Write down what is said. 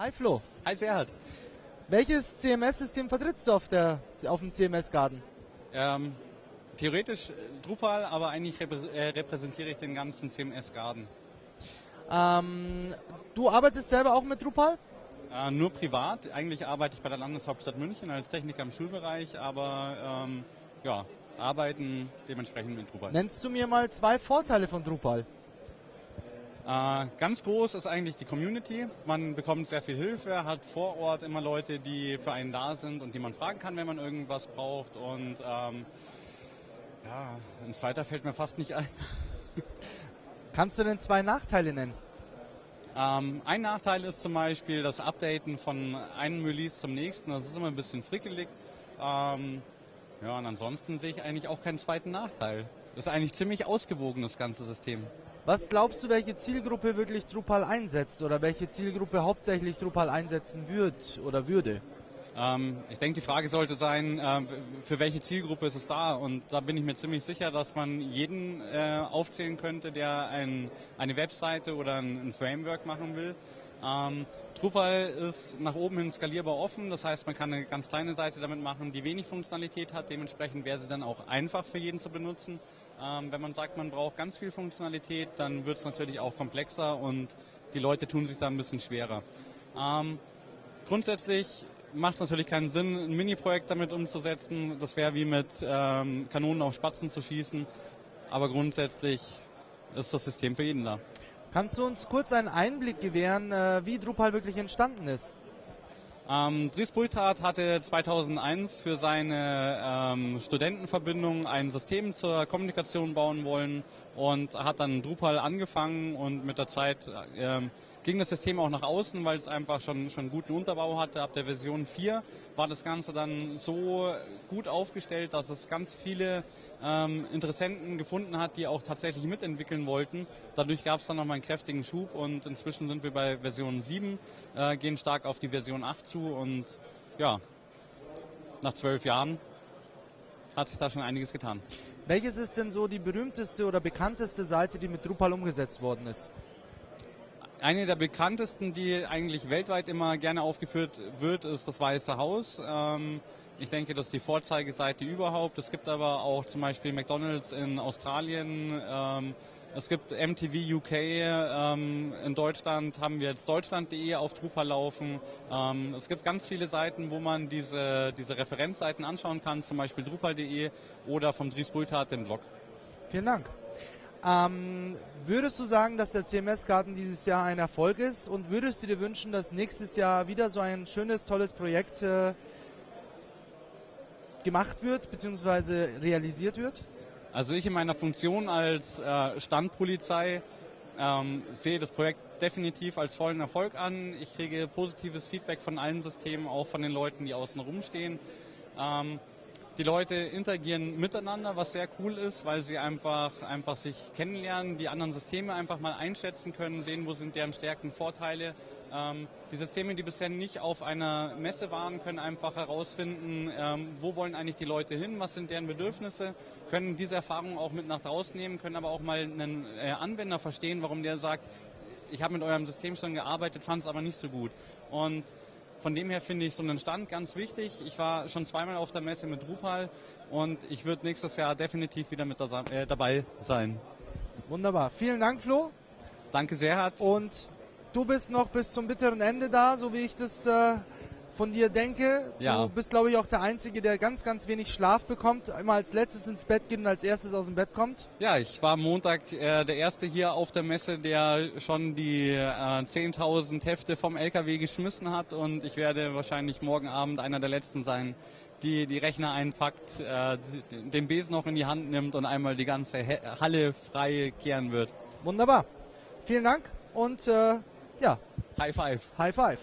Hi Flo. Hi Serhat. Welches CMS-System vertrittst du auf, der, auf dem CMS-Garden? Ähm, theoretisch Drupal, aber eigentlich reprä äh, repräsentiere ich den ganzen CMS-Garden. Ähm, du arbeitest selber auch mit Drupal? Äh, nur privat. Eigentlich arbeite ich bei der Landeshauptstadt München als Techniker im Schulbereich, aber ähm, ja, arbeiten dementsprechend mit Drupal. Nennst du mir mal zwei Vorteile von Drupal? Äh, ganz groß ist eigentlich die Community. Man bekommt sehr viel Hilfe, hat vor Ort immer Leute, die für einen da sind und die man fragen kann, wenn man irgendwas braucht. Und ähm, ja, ein zweiter fällt mir fast nicht ein. Kannst du denn zwei Nachteile nennen? Ähm, ein Nachteil ist zum Beispiel das Updaten von einem Release zum nächsten. Das ist immer ein bisschen frickelig. Ähm, ja, und ansonsten sehe ich eigentlich auch keinen zweiten Nachteil. Das ist eigentlich ziemlich ausgewogen, das ganze System. Was glaubst du, welche Zielgruppe wirklich Drupal einsetzt oder welche Zielgruppe hauptsächlich Drupal einsetzen wird oder würde? Ähm, ich denke, die Frage sollte sein, äh, für welche Zielgruppe ist es da? Und da bin ich mir ziemlich sicher, dass man jeden äh, aufzählen könnte, der ein, eine Webseite oder ein, ein Framework machen will. Ähm, Drupal ist nach oben hin skalierbar offen, das heißt, man kann eine ganz kleine Seite damit machen, die wenig Funktionalität hat. Dementsprechend wäre sie dann auch einfach für jeden zu benutzen. Ähm, wenn man sagt, man braucht ganz viel Funktionalität, dann wird es natürlich auch komplexer und die Leute tun sich da ein bisschen schwerer. Ähm, grundsätzlich macht es natürlich keinen Sinn, ein Mini-Projekt damit umzusetzen. Das wäre wie mit ähm, Kanonen auf Spatzen zu schießen. Aber grundsätzlich ist das System für jeden da. Kannst du uns kurz einen Einblick gewähren, äh, wie Drupal wirklich entstanden ist? Ähm, Dries Bulthardt hatte 2001 für seine ähm, Studentenverbindung ein System zur Kommunikation bauen wollen und hat dann Drupal angefangen und mit der Zeit ähm, ging das System auch nach außen, weil es einfach schon, schon guten Unterbau hatte. Ab der Version 4 war das Ganze dann so gut aufgestellt, dass es ganz viele ähm, Interessenten gefunden hat, die auch tatsächlich mitentwickeln wollten. Dadurch gab es dann nochmal einen kräftigen Schub und inzwischen sind wir bei Version 7, äh, gehen stark auf die Version 8 zu und ja, nach zwölf Jahren hat sich da schon einiges getan. Welches ist denn so die berühmteste oder bekannteste Seite, die mit Drupal umgesetzt worden ist? Eine der bekanntesten, die eigentlich weltweit immer gerne aufgeführt wird, ist das Weiße Haus. Ähm, ich denke, das ist die Vorzeigeseite überhaupt. Es gibt aber auch zum Beispiel McDonald's in Australien. Ähm, es gibt MTV UK. Ähm, in Deutschland haben wir jetzt deutschland.de auf Drupal laufen. Es gibt ganz viele Seiten, wo man diese, diese Referenzseiten anschauen kann, zum Beispiel drupal.de oder vom Dries Bulthardt den Blog. Vielen Dank. Ähm, würdest du sagen, dass der CMS-Garten dieses Jahr ein Erfolg ist und würdest du dir wünschen, dass nächstes Jahr wieder so ein schönes, tolles Projekt äh, gemacht wird bzw. realisiert wird? Also ich in meiner Funktion als äh, Standpolizei ähm, sehe das Projekt definitiv als vollen Erfolg an. Ich kriege positives Feedback von allen Systemen, auch von den Leuten, die außen rumstehen. Ähm, die Leute interagieren miteinander, was sehr cool ist, weil sie einfach, einfach sich kennenlernen, die anderen Systeme einfach mal einschätzen können, sehen, wo sind deren Stärken, Vorteile. Ähm, die Systeme, die bisher nicht auf einer Messe waren, können einfach herausfinden, ähm, wo wollen eigentlich die Leute hin, was sind deren Bedürfnisse, können diese Erfahrungen auch mit nach draußen nehmen, können aber auch mal einen äh, Anwender verstehen, warum der sagt, ich habe mit eurem System schon gearbeitet, fand es aber nicht so gut. Und von dem her finde ich so einen Stand ganz wichtig. Ich war schon zweimal auf der Messe mit Drupal und ich würde nächstes Jahr definitiv wieder mit äh, dabei sein. Wunderbar. Vielen Dank, Flo. Danke sehr, Hart. Und du bist noch bis zum bitteren Ende da, so wie ich das äh, von dir denke. Ja. Du bist, glaube ich, auch der Einzige, der ganz, ganz wenig Schlaf bekommt, immer als letztes ins Bett geht und als erstes aus dem Bett kommt. Ja, ich war Montag äh, der Erste hier auf der Messe, der schon die äh, 10.000 Hefte vom LKW geschmissen hat und ich werde wahrscheinlich morgen Abend einer der Letzten sein, die die Rechner einpackt, äh, den Besen noch in die Hand nimmt und einmal die ganze Halle frei kehren wird. Wunderbar. Vielen Dank und äh, ja. High Five. High Five.